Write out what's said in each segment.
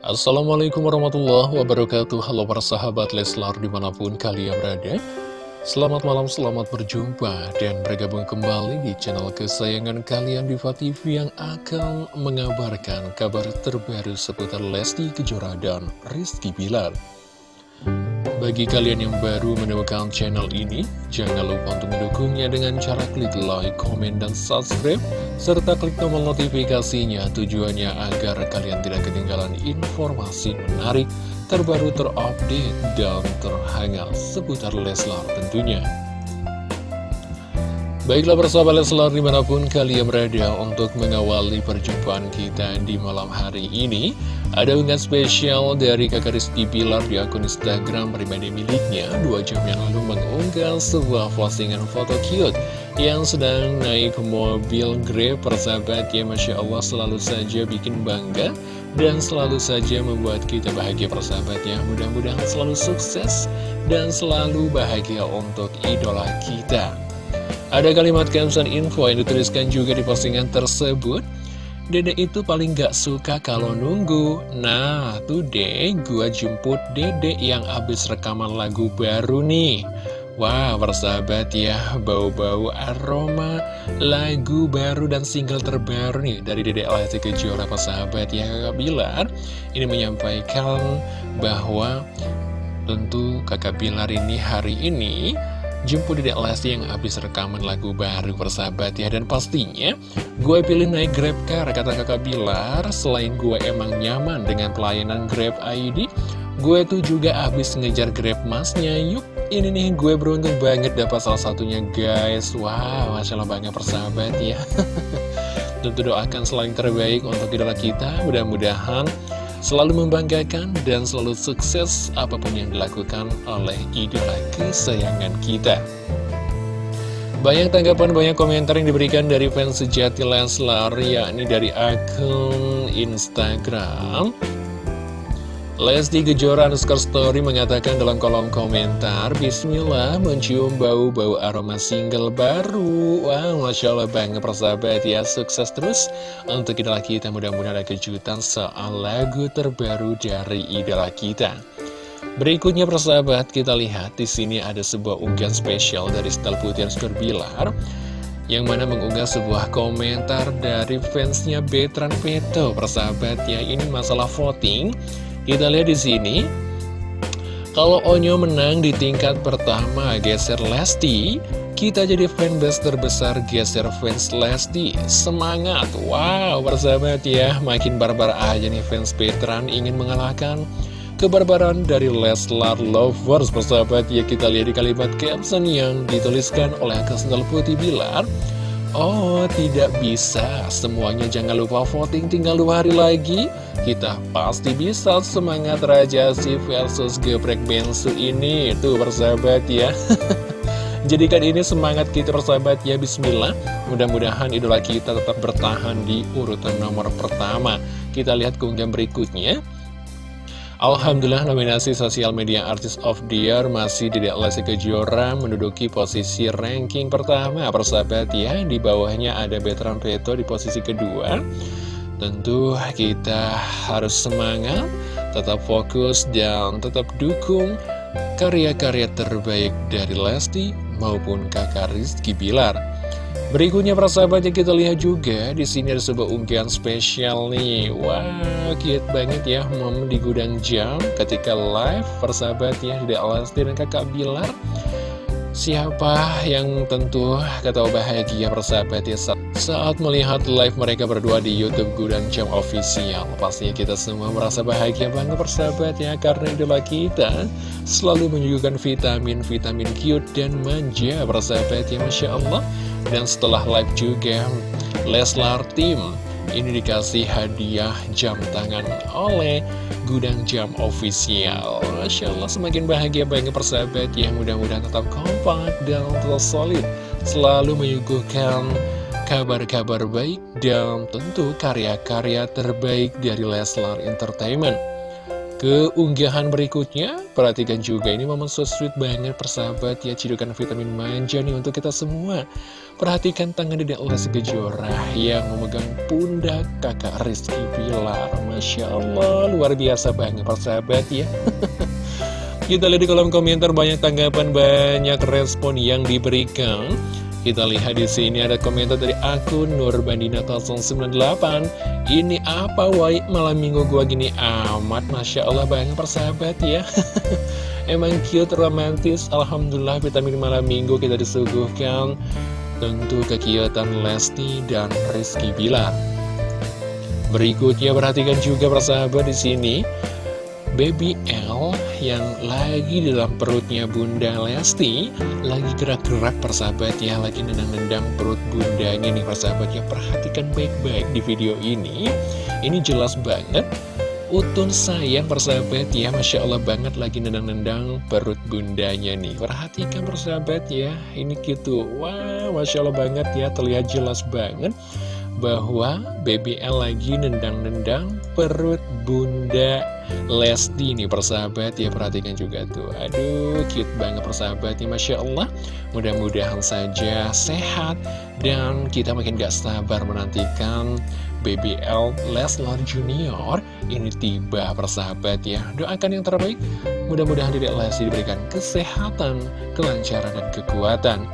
Assalamualaikum warahmatullahi wabarakatuh. Halo para sahabat Leslar di mana pun kalian berada. Selamat malam, selamat berjumpa dan bergabung kembali di channel kesayangan kalian Diva TV yang akan mengabarkan kabar terbaru seputar Lesti Kejora dan Rizky Bilar bagi kalian yang baru menemukan channel ini, jangan lupa untuk mendukungnya dengan cara klik like, komen, dan subscribe, serta klik tombol notifikasinya tujuannya agar kalian tidak ketinggalan informasi menarik, terbaru, terupdate, dan terhangat seputar Leslar tentunya. Baiklah persahabat Leslar di mana pun kalian berada untuk mengawali perjumpaan kita di malam hari ini. Ada unggahan spesial dari kakak Rizky Bilar di akun Instagram pribadi miliknya. Dua jam yang lalu mengunggah sebuah postingan foto cute Yang sedang naik mobil Grab persahabat. Ya Masya Allah selalu saja bikin bangga Dan selalu saja membuat kita bahagia persahabat. Ya Mudah-mudahan selalu sukses dan selalu bahagia untuk idola kita ada kalimat caption info yang dituliskan juga di postingan tersebut. Dede itu paling gak suka kalau nunggu. Nah, tuh deh, gua jemput Dede yang habis rekaman lagu baru nih. Wah, wow, persahabat ya, bau-bau aroma lagu baru dan single terbaru nih dari Dede Lesti Kejora persahabat ya Bilar. Ini menyampaikan bahwa tentu kakak Bilar ini hari ini Jemput Dedek Lesti yang habis rekaman lagu baru persahabat ya. Dan pastinya gue pilih naik Grab Car kata kakak Bilar. Selain gue emang nyaman dengan pelayanan Grab ID Gue tuh juga habis ngejar Grab Masnya. Yuk ini nih gue beruntung banget dapat salah satunya guys. Wow Masya Allah banget persahabat ya. Tentu doakan selain terbaik untuk idola kita. Mudah-mudahan selalu membanggakan dan selalu sukses apa pun yang dilakukan oleh idola kesayangan kita. Banyak tanggapan, banyak komentar yang diberikan dari fans sejati Leslar, yakni dari akun Instagram. Lesti Kejora underscore story mengatakan dalam kolom komentar Bismillah mencium bau-bau aroma single baru. Wow, Masya Allah banget persahabat ya Sukses terus. Untuk idola kita Mudah-mudahan ada kejutan soal lagu terbaru dari idola kita. Berikutnya persahabat kita lihat di sini ada sebuah unggahan spesial dari Stel Putih Bilar yang mana mengunggah sebuah komentar dari fansnya Betran Peto. Persahabat ya ini masalah voting kita lihat di sini. Kalau Onyo menang di tingkat pertama geser Lesti, kita jadi fanbase terbesar geser fans Lesti. Semangat! Wow, bersahabat ya, makin barbar aja nih fans Petran ingin mengalahkan kebarbaran dari Leslar Lovers. Persahabat ya, kita lihat di kalimat caption yang dituliskan oleh Kesendal Putih Bilar. Oh, tidak bisa. Semuanya jangan lupa voting, tinggal dua hari lagi. Kita pasti bisa semangat Raja Si versus Geprek Bensu ini. Tuh, persahabat ya. Jadikan ini semangat kita persahabat ya Bismillah Mudah-mudahan idola kita tetap bertahan di urutan nomor pertama Kita lihat keunggahan berikutnya Alhamdulillah nominasi Sosial Media Artist of the Year masih Dedek Lesti Kejora menduduki posisi ranking pertama. Persahabat ya Di bawahnya ada Betran Peto di posisi kedua. Tentu kita harus semangat, tetap fokus dan tetap dukung karya-karya terbaik dari Lesti maupun kakak Rizky Bilar Berikutnya persahabatnya kita lihat juga di sini ada sebuah unggahan spesial nih. Wah, cute banget ya mom di gudang jam ketika live persahabatnya di Alasti dan Kakak Bilar. Siapa yang tentu kata bahagia persahabat ya saat melihat live mereka berdua di Youtube Gudang Jam Official Pastinya kita semua merasa bahagia banget persahabat ya Karena idola kita selalu menyuguhkan vitamin-vitamin cute dan manja persahabat ya Masya Allah dan setelah live juga, Leslar Team ini dikasih hadiah jam tangan oleh Gudang Jam Official. Masya Allah, semakin bahagia banget persahabat ya. Mudah-mudahan tetap kompak dan terus solid. Selalu menyuguhkan kabar-kabar baik dan tentu karya-karya terbaik dari Leslar Entertainment. Keunggahan berikutnya, perhatikan juga ini momen so sweet banget persahabat ya Cidukan vitamin manja nih untuk kita semua. Perhatikan tangan Dedek Lesti Kejora yang memegang pundak kakak Rizky Pilar Masya Allah, luar biasa banget persahabat ya. Kita lihat di kolom komentar banyak tanggapan, banyak respon yang diberikan kita lihat di sini ada komentar dari akun Nurbandina 098. Ini apa wai malam minggu gua gini amat, masya Allah banget persahabat ya. Emang cute, romantis. Alhamdulillah vitamin malam minggu kita disuguhkan tentu kegiatan Lesti dan Rizky Bilar. Berikutnya perhatikan juga persahabat di sini Baby L yang lagi dalam perutnya Bunda Lesti Lagi gerak-gerak persahabat ya Lagi nendang-nendang perut bundanya nih persahabat ya Perhatikan baik-baik di video ini. Ini jelas banget Utun sayang persahabat ya Masya Allah banget lagi nendang-nendang perut bundanya nih. Perhatikan persahabat ya Ini gitu Wah Masya Allah banget ya Terlihat jelas banget bahwa BBL lagi nendang-nendang perut bunda Lesti nih persahabat. Ya perhatikan juga tuh. Aduh cute banget persahabat nih Masya Allah. Mudah-mudahan saja sehat Dan kita makin gak sabar menantikan BBL Leslar Junior Ini tiba persahabat ya. Doakan yang terbaik. Mudah-mudahan Dedek Lesti diberikan kesehatan, kelancaran, dan kekuatan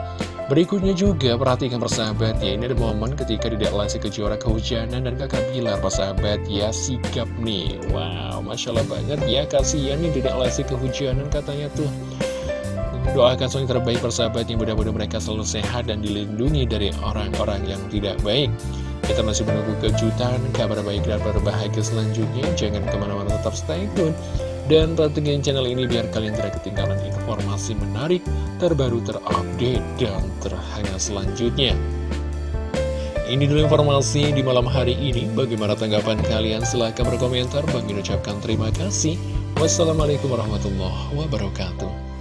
Berikutnya juga perhatikan persahabat ya Ini ada momen ketika Dedek Lesti Kejora kehujanan dan kakak Bilar persahabat ya Sikap nih. Wow Masya Allah banget ya Kasian nih Dedek Lesti kehujanan katanya tuh. Doakan semuanya terbaik persahabat yang mudah-mudahan mereka selalu sehat dan dilindungi dari orang-orang yang tidak baik. Kita masih menunggu kejutan, kabar baik dan berbahagia selanjutnya. Jangan ke mana-mana tetap stay tune dan pantengin channel ini biar kalian tidak ketinggalan informasi menarik, terbaru, terupdate, dan terhangat selanjutnya. Ini dulu informasi di malam hari ini. Bagaimana tanggapan kalian? Silahkan berkomentar. Bagi ucapkan terima kasih. Wassalamualaikum warahmatullahi wabarakatuh.